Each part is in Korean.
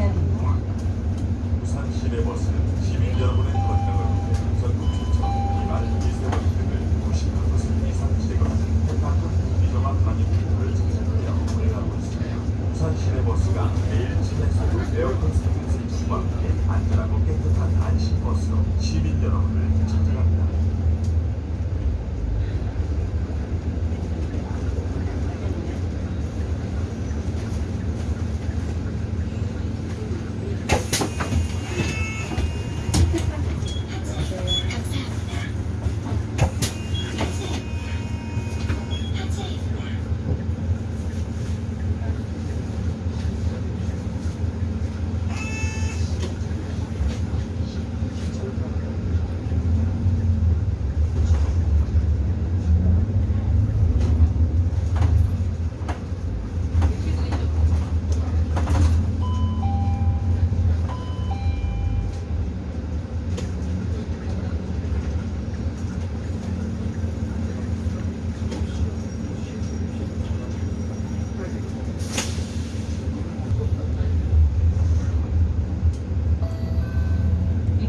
5,000원입니다. 부산 시내버스는 시민 여러분의 건강을 위해 전국 추천 2만 미세먼지 등을 90% 이상 제거하는 대파급 미정한 방역기를 진행하여 운행하고 있습니다. 부산 시내버스가 매일 진행하는 에어컨 상승 수와 함께 안전하고 깨끗한 안심버스로 시민 여러분을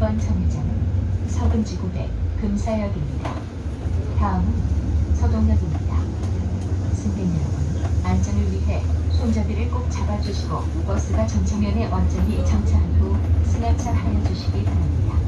1번 정류장은 서금지구백 금사역입니다. 다음은 서동역입니다. 승객 여러분, 안전을 위해 손잡이를 꼭 잡아주시고 버스가 정차면에 완전히 정차한 후 승하차하여 주시기 바랍니다.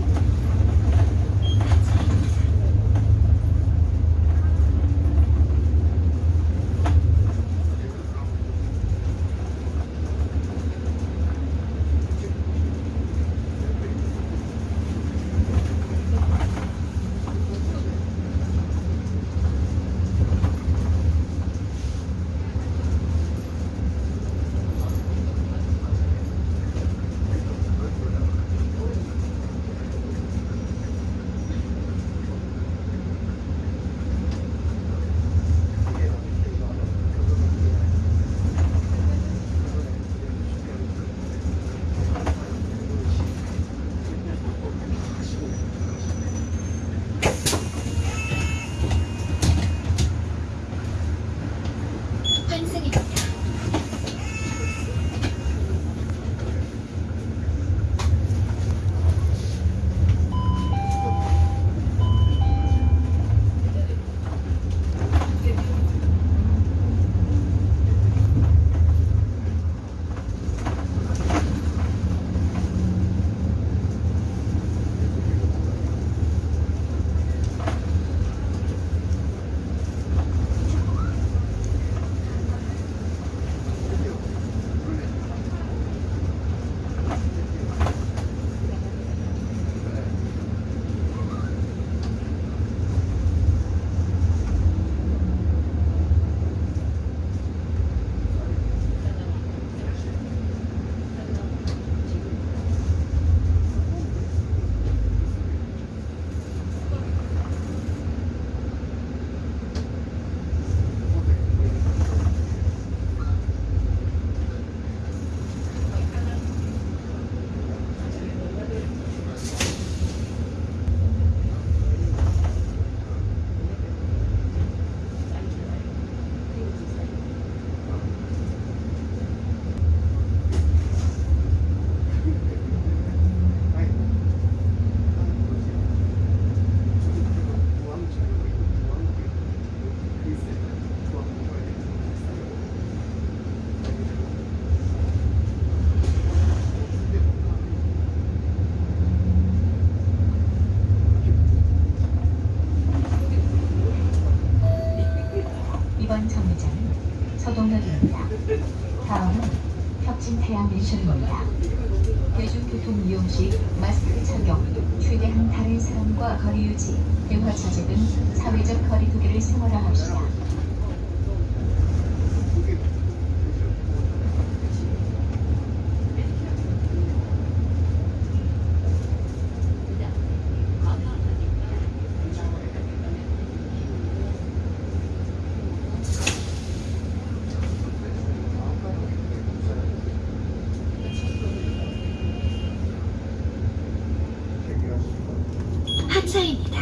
서동역입니다. 다음은 혁진 태양맨션입니다. 대중교통 이용 시 마스크 착용, 최대한 다른 사람과 거리 유지, 대화 자제 등 사회적 거리 두기를 생활화합시다. 在。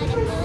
animals.